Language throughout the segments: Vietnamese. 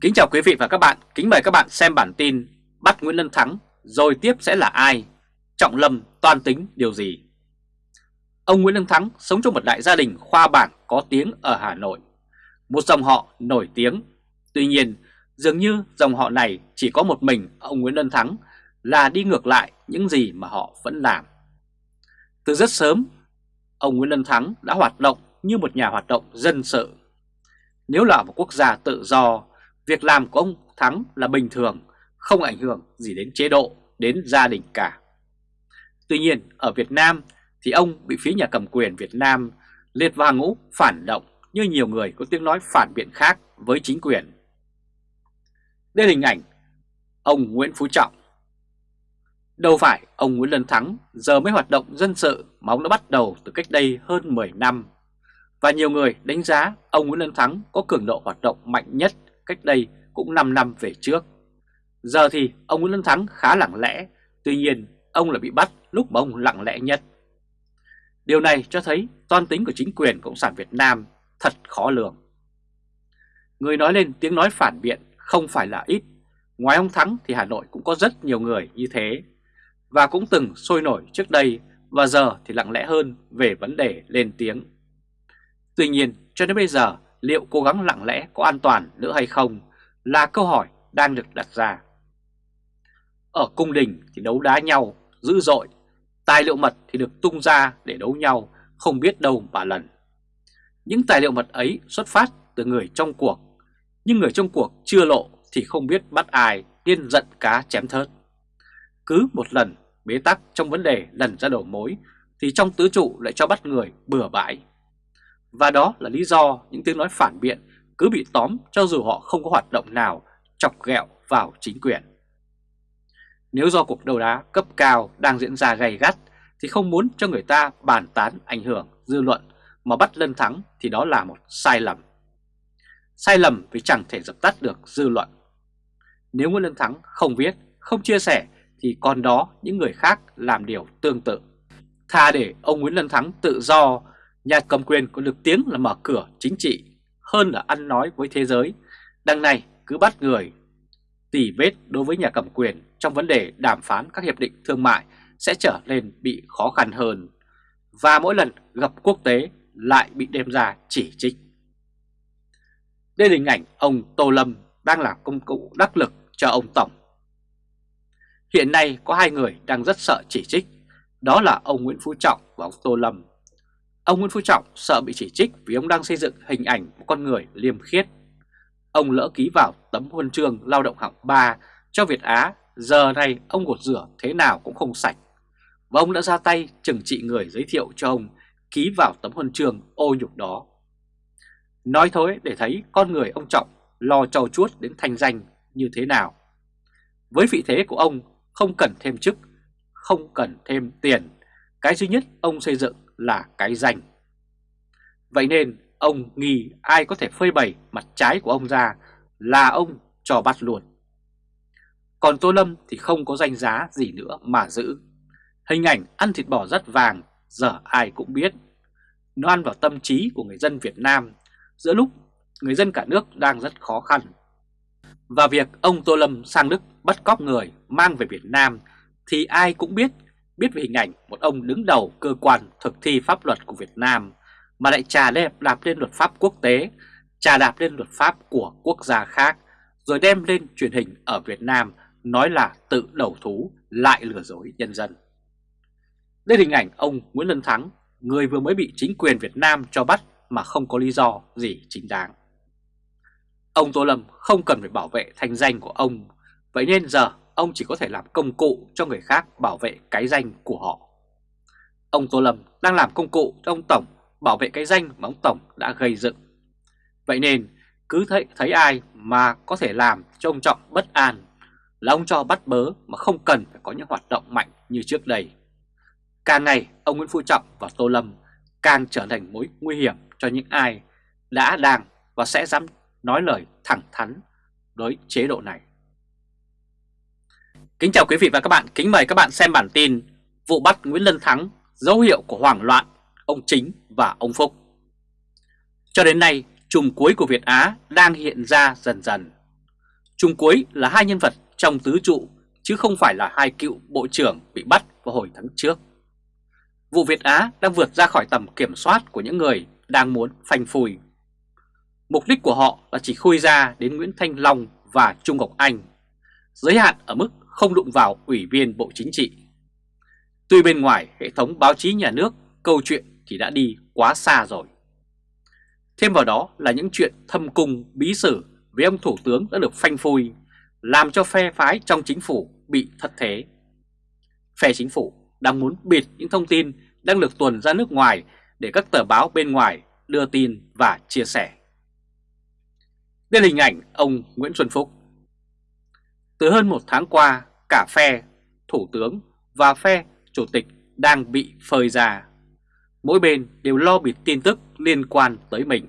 Kính chào quý vị và các bạn, kính mời các bạn xem bản tin Bắt Nguyễn Lân Thắng, rồi tiếp sẽ là ai? Trọng Lâm toan tính điều gì? Ông Nguyễn Lân Thắng sống trong một đại gia đình khoa bảng có tiếng ở Hà Nội. Một dòng họ nổi tiếng. Tuy nhiên, dường như dòng họ này chỉ có một mình ông Nguyễn Lân Thắng là đi ngược lại những gì mà họ vẫn làm. Từ rất sớm, ông Nguyễn Lân Thắng đã hoạt động như một nhà hoạt động dân sự. Nếu là một quốc gia tự do, việc làm của ông Thắng là bình thường, không ảnh hưởng gì đến chế độ, đến gia đình cả. Tuy nhiên, ở Việt Nam thì ông bị phía nhà cầm quyền Việt Nam liệt vào ngũ phản động như nhiều người có tiếng nói phản biện khác với chính quyền. Đây là hình ảnh ông Nguyễn Phú Trọng. Đâu phải ông Nguyễn Lân Thắng giờ mới hoạt động dân sự mà ông đã bắt đầu từ cách đây hơn 10 năm. Và nhiều người đánh giá ông Nguyễn Lân Thắng có cường độ hoạt động mạnh nhất cách đây cũng 5 năm về trước. Giờ thì ông Nguyễn Lân Thắng khá lặng lẽ, tuy nhiên ông là bị bắt lúc mà ông lặng lẽ nhất. Điều này cho thấy toan tính của chính quyền Cộng sản Việt Nam thật khó lường. Người nói lên tiếng nói phản biện không phải là ít. Ngoài ông Thắng thì Hà Nội cũng có rất nhiều người như thế. Và cũng từng sôi nổi trước đây và giờ thì lặng lẽ hơn về vấn đề lên tiếng. Tuy nhiên cho đến bây giờ liệu cố gắng lặng lẽ có an toàn nữa hay không là câu hỏi đang được đặt ra. Ở cung đình thì đấu đá nhau dữ dội, tài liệu mật thì được tung ra để đấu nhau không biết đâu mà lần. Những tài liệu mật ấy xuất phát từ người trong cuộc, nhưng người trong cuộc chưa lộ thì không biết bắt ai nên giận cá chém thớt. Cứ một lần bế tắc trong vấn đề lần ra đầu mối thì trong tứ trụ lại cho bắt người bừa bãi. Và đó là lý do những tiếng nói phản biện cứ bị tóm cho dù họ không có hoạt động nào chọc ghẹo vào chính quyền. Nếu do cuộc đấu đá cấp cao đang diễn ra gay gắt thì không muốn cho người ta bàn tán ảnh hưởng dư luận mà bắt Lân Thắng thì đó là một sai lầm. Sai lầm vì chẳng thể dập tắt được dư luận. Nếu Nguyễn Lân Thắng không viết, không chia sẻ thì còn đó những người khác làm điều tương tự. Tha để ông Nguyễn Lân Thắng tự do, nhà cầm quyền có được tiếng là mở cửa chính trị hơn là ăn nói với thế giới. Đằng này cứ bắt người tỉ vết đối với nhà cầm quyền trong vấn đề đàm phán các hiệp định thương mại sẽ trở nên bị khó khăn hơn. Và mỗi lần gặp quốc tế lại bị đem ra chỉ trích. Đây là hình ảnh ông Tô Lâm đang là công cụ đắc lực cho ông Tổng. Hiện nay có hai người đang rất sợ chỉ trích, đó là ông Nguyễn Phú Trọng và ông Tô Lâm. Ông Nguyễn Phú Trọng sợ bị chỉ trích vì ông đang xây dựng hình ảnh một con người liêm khiết. Ông lỡ ký vào tấm huân chương lao động hạng 3 cho Việt Á, giờ này ông gột rửa thế nào cũng không sạch. Và ông đã ra tay trừng trị người giới thiệu cho ông ký vào tấm huân chương ô nhục đó. Nói thôi để thấy con người ông Trọng lo trầu chuốt đến thanh danh như thế nào. Với vị thế của ông không cần thêm chức, không cần thêm tiền, cái duy nhất ông xây dựng là cái danh. Vậy nên ông nghi ai có thể phơi bày mặt trái của ông ra là ông cho bắt luôn. Còn Tô Lâm thì không có danh giá gì nữa mà giữ. Hình ảnh ăn thịt bò rất vàng giờ ai cũng biết. Nó ăn vào tâm trí của người dân Việt Nam giữa lúc người dân cả nước đang rất khó khăn. Và việc ông Tô Lâm sang Đức bắt cóc người mang về Việt Nam thì ai cũng biết, biết về hình ảnh một ông đứng đầu cơ quan thực thi pháp luật của Việt Nam mà lại trà đạp, đạp lên luật pháp quốc tế, trà đạp lên luật pháp của quốc gia khác, rồi đem lên truyền hình ở Việt Nam nói là tự đầu thú lại lừa dối nhân dân. Đây là hình ảnh ông Nguyễn Lân Thắng, người vừa mới bị chính quyền Việt Nam cho bắt mà không có lý do gì chính đáng. Ông Tô Lâm không cần phải bảo vệ thanh danh của ông, vậy nên giờ ông chỉ có thể làm công cụ cho người khác bảo vệ cái danh của họ. Ông Tô Lâm đang làm công cụ cho ông Tổng bảo vệ cái danh mà ông Tổng đã gây dựng. Vậy nên cứ thấy, thấy ai mà có thể làm cho ông Trọng bất an là ông cho bắt bớ mà không cần phải có những hoạt động mạnh như trước đây. Càng ngày ông Nguyễn Phú Trọng và Tô Lâm càng trở thành mối nguy hiểm cho những ai đã đang và sẽ dám nói lời thẳng thắn đối chế độ này. Kính chào quý vị và các bạn, kính mời các bạn xem bản tin Vụ bắt Nguyễn Lân Thắng, dấu hiệu của hoảng loạn, ông Chính và ông Phúc. Cho đến nay, chùm cuối của Việt Á đang hiện ra dần dần. Chung cuối là hai nhân vật trong tứ trụ chứ không phải là hai cựu bộ trưởng bị bắt vào hồi tháng trước. Vụ Việt Á đang vượt ra khỏi tầm kiểm soát của những người đang muốn phanh phui. Mục đích của họ là chỉ khui ra đến Nguyễn Thanh Long và Trung Ngọc Anh, giới hạn ở mức không đụng vào Ủy viên Bộ Chính trị. Tuy bên ngoài hệ thống báo chí nhà nước, câu chuyện thì đã đi quá xa rồi. Thêm vào đó là những chuyện thâm cung bí sử với ông Thủ tướng đã được phanh phui, làm cho phe phái trong chính phủ bị thất thế. Phe chính phủ đang muốn bịt những thông tin đang được tuần ra nước ngoài để các tờ báo bên ngoài đưa tin và chia sẻ. Đây là hình ảnh ông Nguyễn Xuân Phúc. Từ hơn một tháng qua, cả phe Thủ tướng và phe Chủ tịch đang bị phơi ra. Mỗi bên đều lo bịt tin tức liên quan tới mình.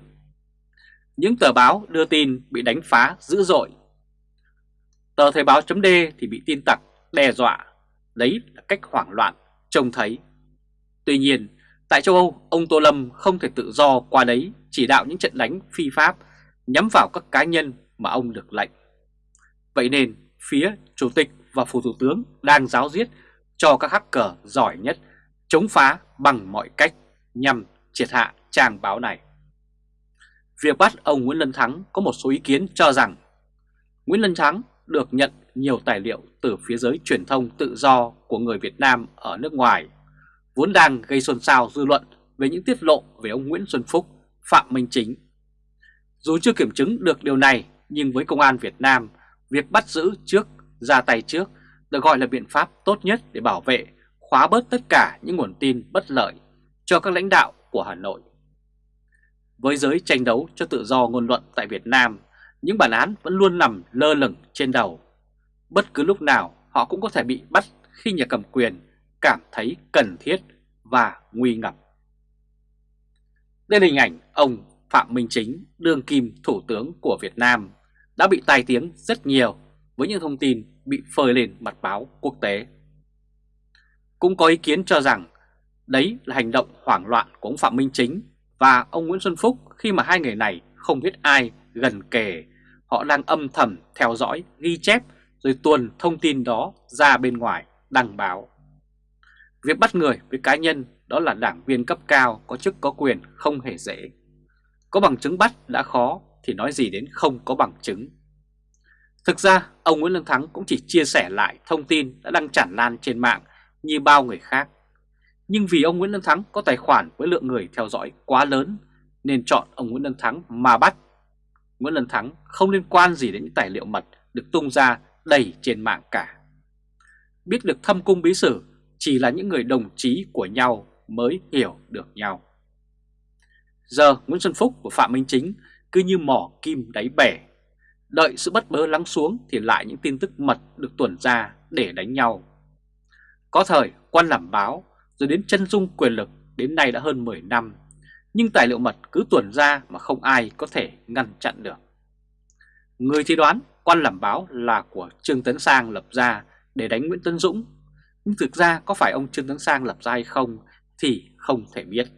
Những tờ báo đưa tin bị đánh phá dữ dội. Tờ Thời báo chấm thì bị tin tặc đe dọa. Đấy là cách hoảng loạn trông thấy. Tuy nhiên, tại châu Âu, ông Tô Lâm không thể tự do qua đấy chỉ đạo những trận đánh phi pháp nhắm vào các cá nhân mà ông được lệnh. Vậy nên, phía Chủ tịch và Phủ Thủ tướng đang giáo diết cho các hacker giỏi nhất chống phá bằng mọi cách nhằm triệt hạ trang báo này. Việc bắt ông Nguyễn Lân Thắng có một số ý kiến cho rằng Nguyễn Lân Thắng được nhận nhiều tài liệu từ phía giới truyền thông tự do của người Việt Nam ở nước ngoài, vốn đang gây xôn xao dư luận về những tiết lộ về ông Nguyễn Xuân Phúc, Phạm Minh Chính. Dù chưa kiểm chứng được điều này, nhưng với Công an Việt Nam, việc bắt giữ trước, ra tay trước được gọi là biện pháp tốt nhất để bảo vệ, khóa bớt tất cả những nguồn tin bất lợi cho các lãnh đạo của Hà Nội. Với giới tranh đấu cho tự do ngôn luận tại Việt Nam, những bản án vẫn luôn nằm lơ lửng trên đầu. Bất cứ lúc nào họ cũng có thể bị bắt khi nhà cầm quyền cảm thấy cần thiết và nguy ngập. Đây là hình ảnh ông Phạm Minh Chính, đương kim thủ tướng của Việt Nam, đã bị tai tiếng rất nhiều với những thông tin bị phơi lên mặt báo quốc tế. Cũng có ý kiến cho rằng đấy là hành động hoảng loạn của ông Phạm Minh Chính và ông Nguyễn Xuân Phúc khi mà hai người này không biết ai gần kề, họ đang âm thầm theo dõi, ghi chép rồi tuần thông tin đó ra bên ngoài đăng báo. Việc bắt người với cá nhân đó là đảng viên cấp cao có chức có quyền không hề dễ. Có bằng chứng bắt đã khó thì nói gì đến không có bằng chứng. Thực ra, ông Nguyễn Lương Thắng cũng chỉ chia sẻ lại thông tin đã đăng tràn lan trên mạng như bao người khác. Nhưng vì ông Nguyễn Lương Thắng có tài khoản với lượng người theo dõi quá lớn, nên chọn ông Nguyễn Lương Thắng mà bắt. Nguyễn Lương Thắng không liên quan gì đến những tài liệu mật được tung ra đầy trên mạng cả. Biết được thâm cung bí sử, chỉ là những người đồng chí của nhau mới hiểu được nhau. Giờ Nguyễn Xuân Phúc và Phạm Minh Chính cứ như mỏ kim đáy bể. Đợi sự bất bớ lắng xuống thì lại những tin tức mật được tuần ra để đánh nhau. Có thời quan làm báo rồi đến chân dung quyền lực đến nay đã hơn 10 năm, nhưng tài liệu mật cứ tuần ra mà không ai có thể ngăn chặn được. Người thì đoán quan làm báo là của Trương Tấn Sang lập ra để đánh Nguyễn tấn Dũng, nhưng thực ra có phải ông Trương Tấn Sang lập ra hay không thì không thể biết.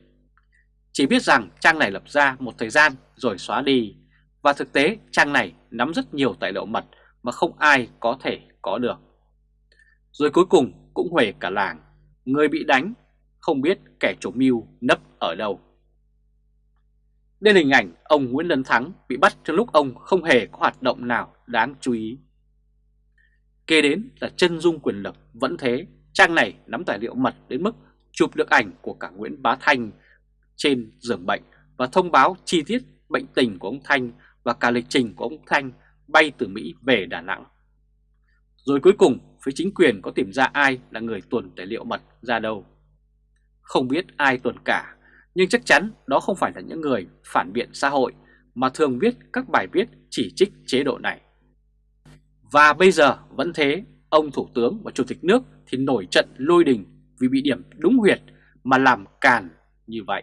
Chỉ biết rằng trang này lập ra một thời gian rồi xóa đi, và thực tế trang này nắm rất nhiều tài liệu mật mà không ai có thể có được. Rồi cuối cùng cũng huề cả làng, người bị đánh không biết kẻ chủ mưu nấp ở đâu. Đây là hình ảnh ông Nguyễn Lân Thắng bị bắt trong lúc ông không hề có hoạt động nào đáng chú ý. Kế đến là chân dung quyền lực vẫn thế, trang này nắm tài liệu mật đến mức chụp được ảnh của cả Nguyễn Bá Thanh trên giường bệnh và thông báo chi tiết bệnh tình của ông Thanh và cả lịch trình của ông Thanh bay từ Mỹ về Đà Nẵng. Rồi cuối cùng, phía chính quyền có tìm ra ai là người tuần tài liệu mật ra đâu. Không biết ai tuần cả, nhưng chắc chắn đó không phải là những người phản biện xã hội mà thường viết các bài viết chỉ trích chế độ này. Và bây giờ vẫn thế, ông Thủ tướng và Chủ tịch nước thì nổi trận lôi đình vì bị điểm đúng huyệt mà làm càn như vậy.